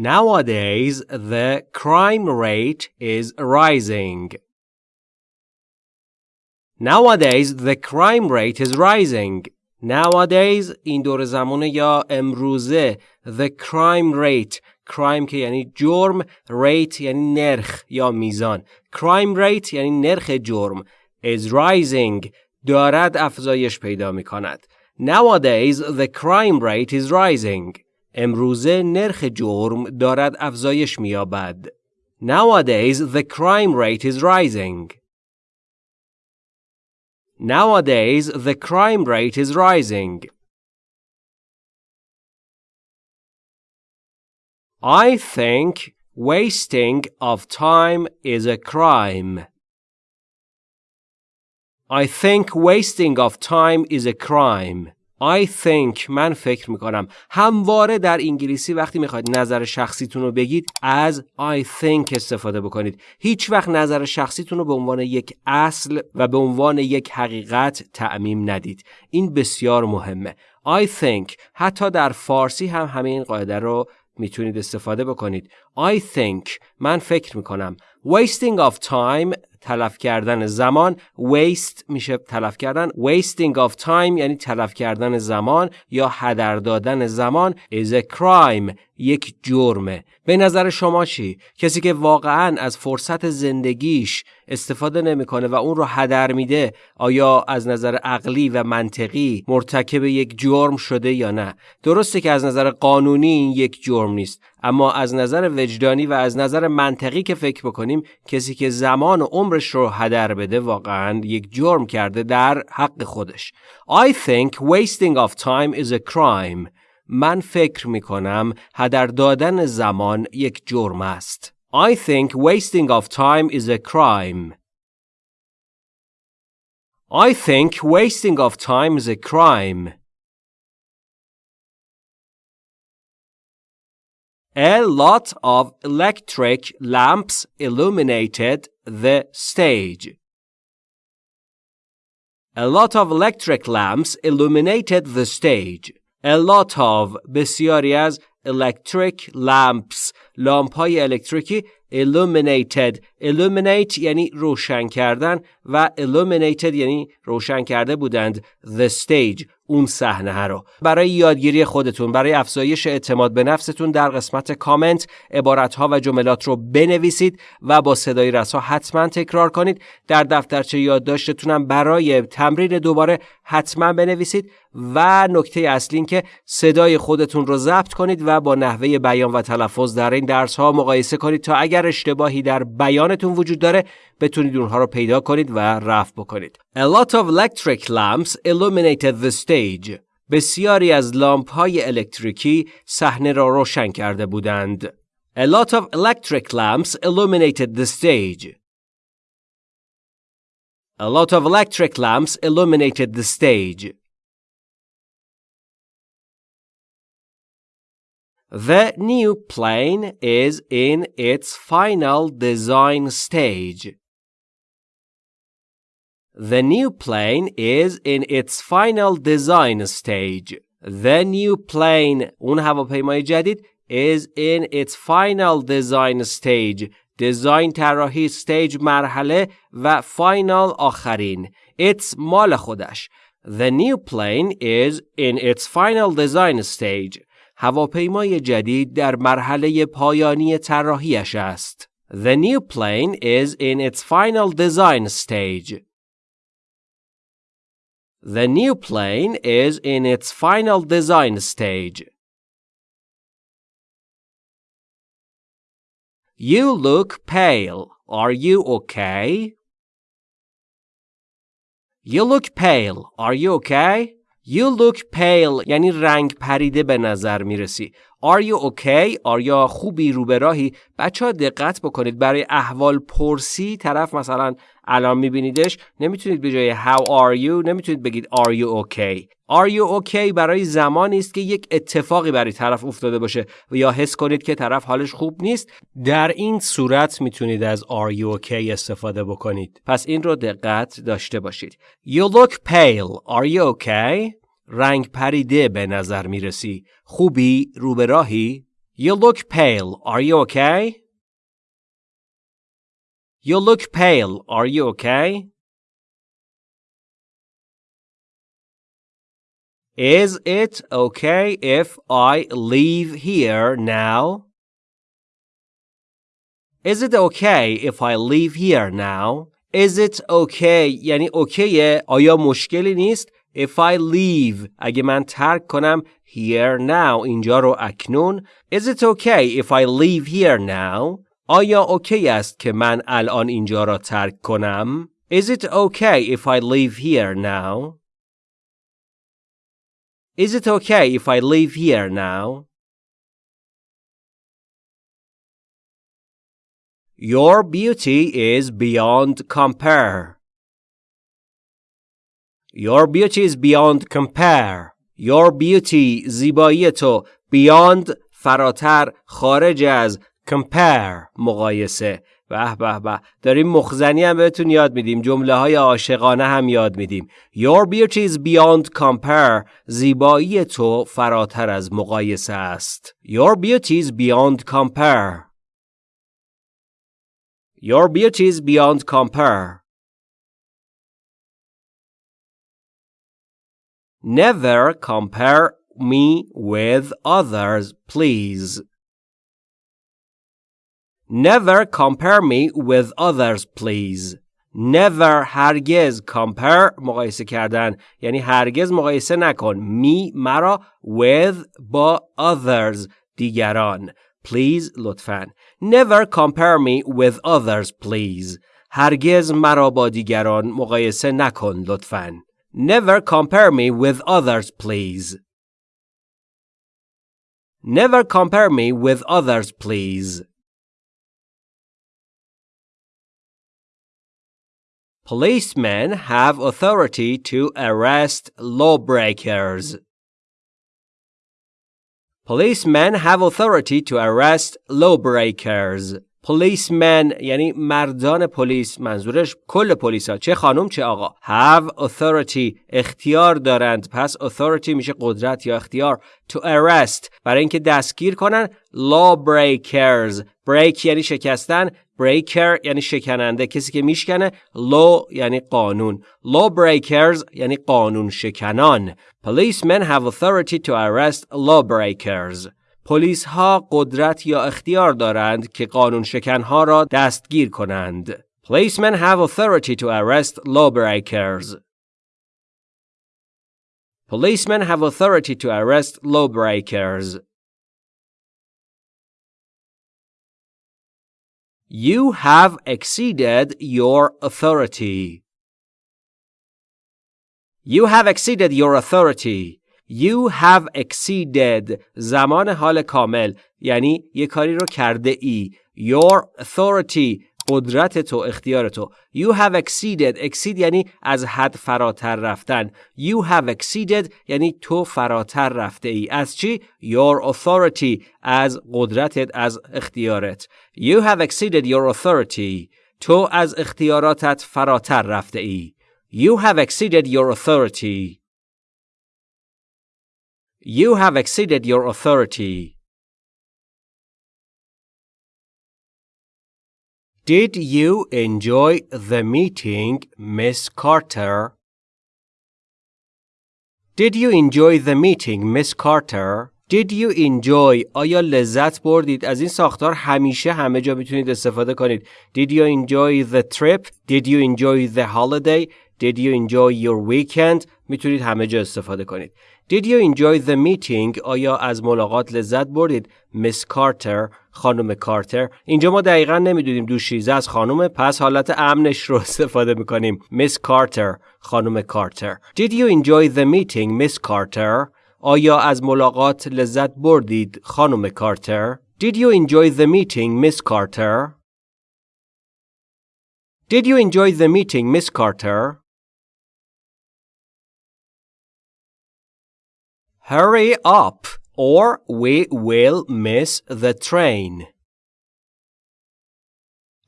Nowadays, the crime rate is rising. Nowadays, the crime rate is rising. Nowadays این دور زمانه یا امروزه the crime rate crime که یعنی جرم rate یعنی نرخ یا میزان crime rate یعنی نرخ جرم is rising دارد افزایش پیدا می کند Nowadays the crime rate is rising امروزه نرخ جرم دارد افزایش می یابد Nowadays the crime rate is rising Nowadays, the crime rate is rising. I think wasting of time is a crime. I think wasting of time is a crime. I think من فکر می‌کنم. همواره در انگلیسی وقتی می‌خواید نظر شخصیتون رو بگید از I think استفاده بکنید. هیچ وقت نظر شخصیتون رو به عنوان یک اصل و به عنوان یک حقیقت تعمیم ندید. این بسیار مهمه. I think حتی در فارسی هم همین قاعده رو می‌تونید استفاده بکنید. I think من فکر می‌کنم. Wasting of time تلف کردن زمان. Waste میشه تلف کردن. Wasting of time یعنی تلف کردن زمان یا هدر دادن زمان is a crime یک جرمه. به نظر شما چی؟ کسی که واقعا از فرصت زندگیش استفاده نمی‌کنه و اون رو هدر میده آیا از نظر عقلی و منطقی مرتکب یک جرم شده یا نه؟ درسته که از نظر قانونی این یک جرم نیست اما از نظر وجدانی و از نظر منطقی که فکر بکنیم کسی که زمان و عمرش رو هدر بده واقعا یک جرم کرده در حق خودش. I think wasting of time is a crime. من فکر می کنم هدر دادن زمان یک جرم است. I think wasting of time is a crime. I think wasting of time is a crime. A lot of electric lamps illuminated the stage. A lot of electric lamps illuminated the stage. A lot of بسیاری از electric lamps لامپ های الکتریکی illuminated. Illuminate یعنی روشن کردن و illuminated یعنی روشن کرده بودند. The stage اون صحنه رو. برای یادگیری خودتون برای افزایش اعتماد به نفستون در قسمت کامنت عبارت ها و جملات رو بنویسید و با صدای رسا حتما تکرار کنید. در دفترچه یادداشتتونم برای تمرین دوباره حتما بنویسید و نکته اصلی این که صدای خودتون رو ضبط کنید و با نحوه بیان و تلفظ در این درس ها مقایسه کنید تا اگر اشتباهی در بیانتون وجود داره بتونید اونها رو پیدا کنید و رفع بکنید. A lot of electric lamps illuminated the stage. بسیاری از لامپ های الکتریکی صحنه را روشن کرده بودند. A lot of electric lamps illuminated the stage. A lot of electric lamps illuminated the stage. The new plane is in its final design stage. The new plane is in its final design stage. The new plane اون هواپیمای جدید is in its final design stage. Design طراحی stage مرحله و final آخرین. It's مال خودش. The new plane is in its final design stage. هواپیمای جدید در مرحله پایانی طراحیش است. The new plane is in its final design stage. The new plane is in its final design stage. You look pale. Are you okay? You look pale. Are you okay? You look pale یعنی رنگ پریده به نظر می‌رسی. Are you okay? آیا خوبی رو به؟ بچه ها دقت بکنید برای احوال پرسی طرف مثلا الان میبینیدش نمی‌تونید به جای how are you نمی‌تونید بگید are you okay are you okay? برای زمانی است که یک اتفاقی برای طرف افتاده باشه. و یا حس کنید که طرف حالش خوب نیست. در این صورت می‌تونید از are you okay استفاده بکنید. پس این رو دقت داشته باشید. You look pale. Are you okay? رنگ پریده به نظر می‌رسی. خوبی؟ رو به راهی You look pale. Are you okay? You look pale. Are you okay? Is it okay if I leave here now? Is it okay if I leave here now? Is it okay یعنی اوکیه آیا مشکلی نیست If I leave اگه من ترک کنم here now اینجا رو اکنون Is it okay if I leave here now آیا اوکی است که من الان اینجا را ترک کنم Is it okay if I leave here now Is it okay if I leave here now Your beauty is beyond compare. Your beauty is beyond compare. Your beauty زیبایی تو beyond فراتر خارج از compare مقایسه به به به داریم مخزنی هم بهتون یاد میدیم جمله های عاشقانه هم یاد میدیم Your beauty is beyond compare زیبایی تو فراتر از مقایسه است Your beauty is beyond compare Your beauty is beyond compare. Never compare me with others, please. Never compare me with others, please. Never هرگز compare مقایسه کردن یعنی هرگز مقایسه نکن می مرا with با others دیگران Please لطفاً. Never compare me with others please. هرگز مرا با دیگران مقایسه نکن لطفاً. Never compare me with others please. Never compare me with others please. Policemen have authority to arrest lawbreakers. Policemen have authority to arrest lawbreakers. Policemen یعنی مردان پلیس منظورش کل پلیس ها چه خانم چه آقا. Have authority اختیار دارند. پس authority میشه قدرت یا اختیار. To arrest برای اینکه دستگیر کنن. Lawbreakers. Break یعنی شکستن. Breaker یعنی شکننده. کسی که میشکنه. Law یعنی قانون. Lawbreakers یعنی قانون شکنان policemen have authority to arrest lawbreakers. پلیس ها قدرت یا اختیار دارند که قانون شکنها را دستگیر کنند. Policemen have authority to arrest lawbreakers. Policemen have authority to arrest lawbreakers. You have exceeded your authority. You have exceeded your authority. You have exceeded زمان حال کامل یعنی یه کاری رو کرده ای Your authority قدرت تو اختیار تو You have exceeded exceed یعنی از حد فراتر رفتن You have exceeded یعنی تو فراتر رفته ای از چی؟ Your authority از قدرتت از اختیارت You have exceeded your authority تو از اختیاراتت فراتر رفته ای You have exceeded your authority You have exceeded your authority. Did you enjoy the meeting, Miss Carter? Did you enjoy the meeting, Miss Carter? Did you enjoy آیا لذت بردید از این ساختار همیشه همه جا میتونید استفاده کنید Did you enjoy the trip Did you enjoy the holiday Did you enjoy your weekend می‌تونید همه جا استفاده کنید Did you enjoy the meeting آیا از ملاقات لذت بردید Miss Carter خانم کارتر اینجا ما دقیقا نمی‌دونیم دوشیزه از خانم پس حالت امنش رو استفاده می‌کنیم Miss Carter خانم کارتر Did you enjoy the meeting Miss Carter آیا از ملاقات لذت بردید خانم کارتر Did you enjoy the meeting Miss Carter Did you enjoy the meeting Miss Carter Hurry up or we will miss the train.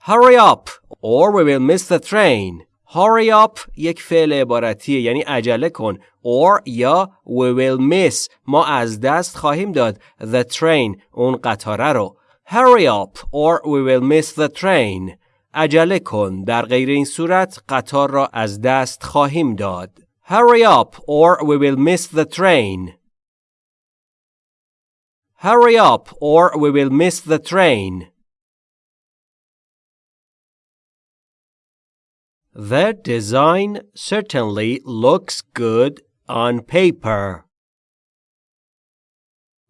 Hurry up or we will miss the train. hurry up یک فعل عبارتیه یعنی عجله کن or یا we will miss ما از دست خواهیم داد the train اون قطاره رو hurry up or we will miss the train عجله کن در غیر این صورت قطار را از دست خواهیم داد hurry up or we will miss the train hurry up or we will miss the train The design certainly looks good on paper.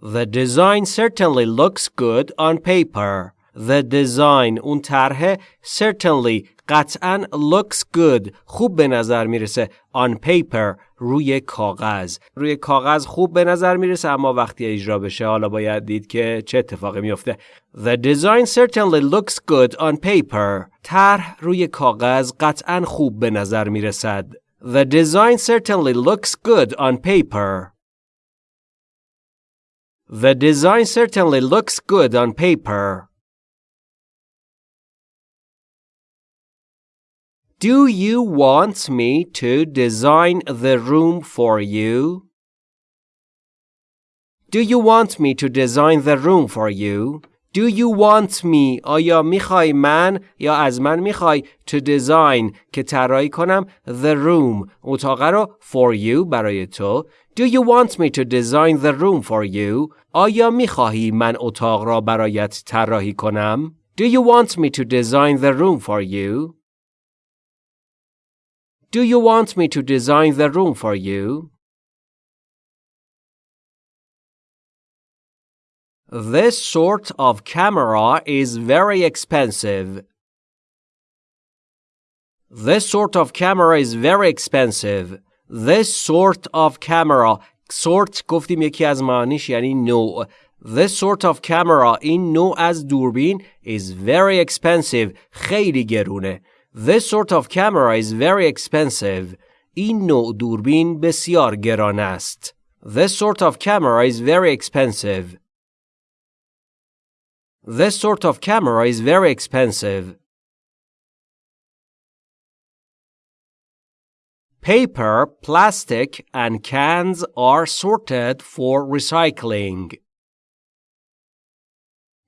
The design certainly looks good on paper. The design اون طرح certainly قطعا looks good خوب به نظر می‌رسه on paper روی کاغذ روی کاغذ خوب به نظر می‌رسه اما وقتی اجرا بشه حالا باید دید که چه اتفاقی میفته The design certainly looks good on paper طرح روی کاغذ قطعا خوب به نظر می‌رسد The design certainly looks good on paper The design certainly looks good on paper Do you want me to design the room for you? Do you want me to design the room for you? Do you want me آیا میخوای من یا از من میخوای to design که طراحی کنم the room اتاق رو for you برای تو Do you want me to design the room for you آیا میخواهی من اتاق را برایت طراحی کنم Do you want me to design the room for you Do you want me to design the room for you? This sort of camera is very expensive. This sort of camera is very expensive. This sort of camera sort گفتیم یکی از معنیش یعنی نوع This sort of camera این نوع از دوربین is very expensive خیلی گرونه This sort of camera is very expensive. این نوع دوربین بسیار گران است. This sort of camera is very expensive. This sort of camera is very expensive. Paper, plastic, and cans are sorted for recycling.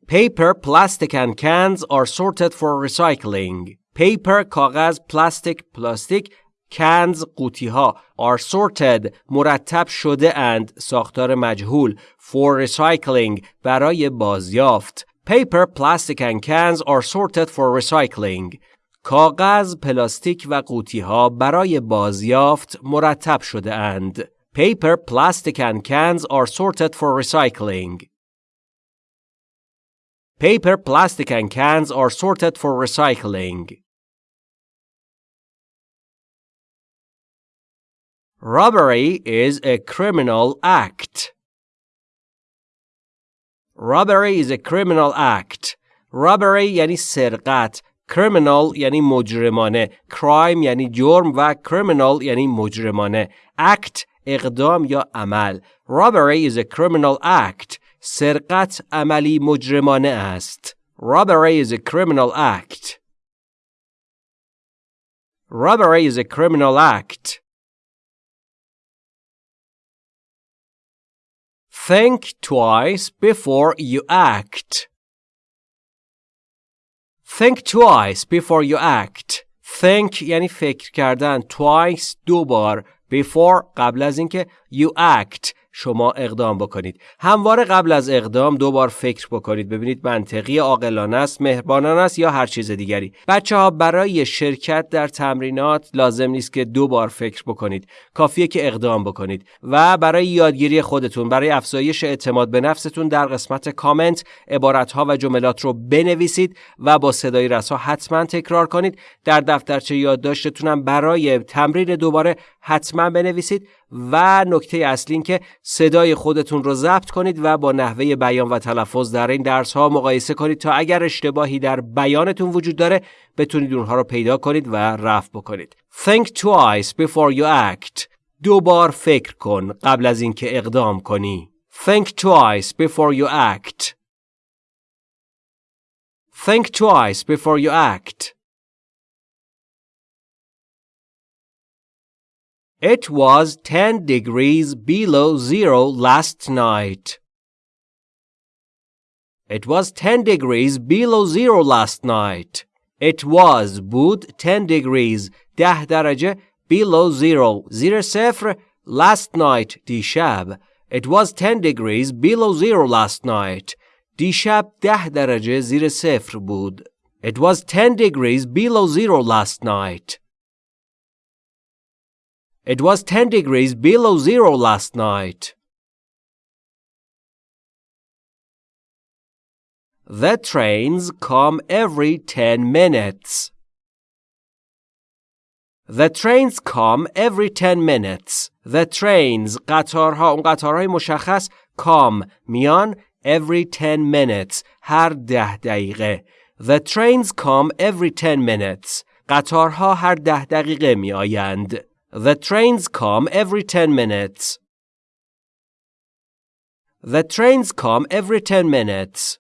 Paper, plastic, and cans are sorted for recycling. paper کاغذ پلاستیک پلاستیک cans قوطی ها are sorted مرتب شده اند ساختار مجهول for recycling برای بازیافت paper plastic and cans are sorted for recycling کاغذ پلاستیک و قوطی ها برای بازیافت مرتب شده اند paper plastic and cans are sorted for recycling paper plastic and cans are sorted for recycling Robbery is a criminal act. Robbery is a criminal act. Robbery یعنی سرقت. Criminal یعنی مجرمانه. Crime یعنی جرم و criminal یعنی مجرمانه. Act اقدام یا عمل. Robbery is a criminal act. سرقت عملی مجرمانه است. Robbery is a criminal act. Robbery is a criminal act. Think twice before you act. Think twice before you act. Think یعنی فکر کردن. Twice دو بار. Before قبل از اینکه you act شما اقدام بکنید. همواره قبل از اقدام دو بار فکر بکنید ببینید منطقی عاقلانه است مهربانانه است یا هر چیز دیگری. بچه ها برای شرکت در تمرینات لازم نیست که دو بار فکر بکنید. کافیه که اقدام بکنید. و برای یادگیری خودتون برای افزایش اعتماد به نفستون در قسمت کامنت عبارت ها و جملات رو بنویسید و با صدای رسا حتما تکرار کنید. در دفترچه یادداشتتونم برای تمرین دوباره حتما بنویسید. و نکته اصلی این که صدای خودتون رو ضبط کنید و با نحوه بیان و تلفظ در این درس ها مقایسه کنید تا اگر اشتباهی در بیانتون وجود داره بتونید اونها رو پیدا کنید و رفع بکنید. Think twice before you act. دو بار فکر کن قبل از اینکه اقدام کنی. Think twice before you act. Think twice before you act. It was 10 degrees below zero last night. It was 10 degrees below zero last night. It was بود 10 degrees 10 درجه below zero زیر صفر last night دیشب It was 10 degrees below zero last night. دیشب 10 درجه زیر صفر بود. It was 10 degrees below zero last night. It was 10 degrees below zero last night. The trains come every 10 minutes. The trains come every 10 minutes. The trains قطارها اون قطارهای مشخص come میان every 10 minutes هر ده دقیقه. The trains come every 10 minutes. قطارها هر ده دقیقه می آیند. The trains come every 10 minutes. The trains come every 10 minutes.